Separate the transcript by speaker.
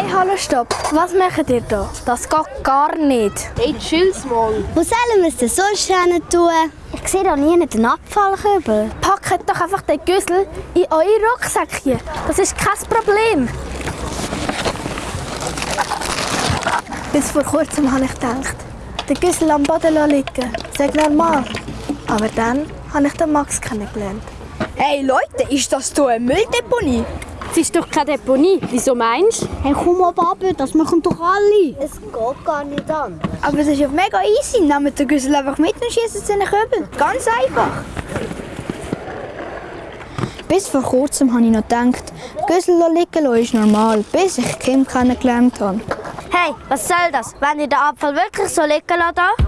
Speaker 1: Hey, hallo, stopp. Was macht ihr da? Das geht gar nicht.
Speaker 2: Hey, chill's mal.
Speaker 3: Wo sollen wir es denn sonst hin tun? Ich sehe da nie den Abfallkübel.
Speaker 1: Packt doch einfach den Güssel in eure Rucksäckchen. Das ist kein Problem. Bis vor kurzem habe ich gedacht, den Güssel am Boden liegen, sei normal. Aber dann habe ich den Max kennengelernt.
Speaker 2: Hey Leute, ist das hier eine Mülldeponie?
Speaker 4: Es ist doch keine Deponie. Wieso meinst du?
Speaker 3: Hey, komm mal ab, das machen doch alle. Es geht gar nicht an.
Speaker 2: Aber es ist ja mega easy. Nehmt den Güssel einfach mit und schießt es in den Kübel. Ganz einfach.
Speaker 5: Bis vor kurzem habe ich noch gedacht, Güssel liegen lassen ist normal, bis ich Kim kennengelernt habe.
Speaker 3: Hey, was soll das? Wenn ihr den Abfall wirklich so liegen lasst?